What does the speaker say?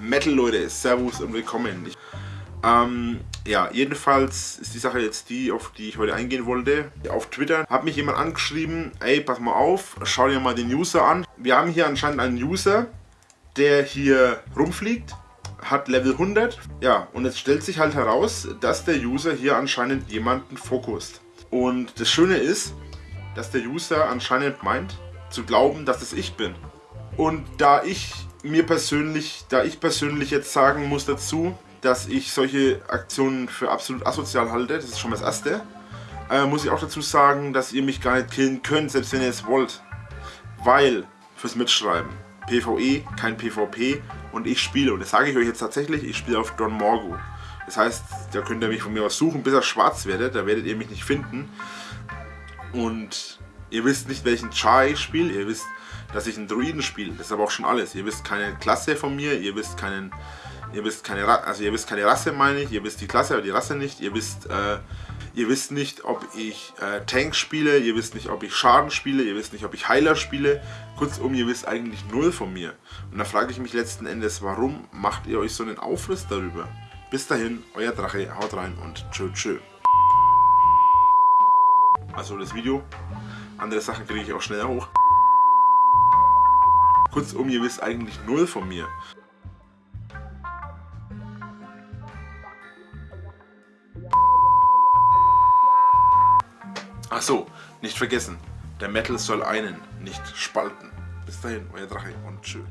Metal Leute, Servus und willkommen. Ich, ähm, ja, jedenfalls ist die Sache jetzt die, auf die ich heute eingehen wollte. Auf Twitter hat mich jemand angeschrieben, ey, pass mal auf, schau dir mal den User an. Wir haben hier anscheinend einen User, der hier rumfliegt, hat Level 100. Ja, und jetzt stellt sich halt heraus, dass der User hier anscheinend jemanden fokust. Und das Schöne ist, dass der User anscheinend meint, zu glauben, dass es ich bin. Und da ich mir persönlich, da ich persönlich jetzt sagen muss dazu, dass ich solche Aktionen für absolut asozial halte, das ist schon das erste, äh, muss ich auch dazu sagen, dass ihr mich gar nicht killen könnt, selbst wenn ihr es wollt. Weil, fürs Mitschreiben, PvE, kein PvP und ich spiele, und das sage ich euch jetzt tatsächlich, ich spiele auf Don Morgu. Das heißt, da könnt ihr mich von mir aus suchen, bis er schwarz werdet, da werdet ihr mich nicht finden. Und ihr wisst nicht, welchen Char ich spiele, ihr wisst dass ich einen Druiden spiele. Das ist aber auch schon alles. Ihr wisst keine Klasse von mir, ihr wisst keinen, ihr wisst keine, also ihr wisst keine Rasse, meine ich. Ihr wisst die Klasse, aber die Rasse nicht. Ihr wisst, äh, ihr wisst nicht, ob ich äh, Tank spiele. Ihr wisst nicht, ob ich Schaden spiele. Ihr wisst nicht, ob ich Heiler spiele. Kurzum, ihr wisst eigentlich null von mir. Und da frage ich mich letzten Endes, warum macht ihr euch so einen Aufriss darüber? Bis dahin, euer Drache, haut rein und tschö tschö. Also das Video. Andere Sachen kriege ich auch schneller hoch. Kurzum, ihr wisst eigentlich null von mir. Ach so, nicht vergessen, der Metal soll einen, nicht spalten. Bis dahin, euer Drache und tschüss.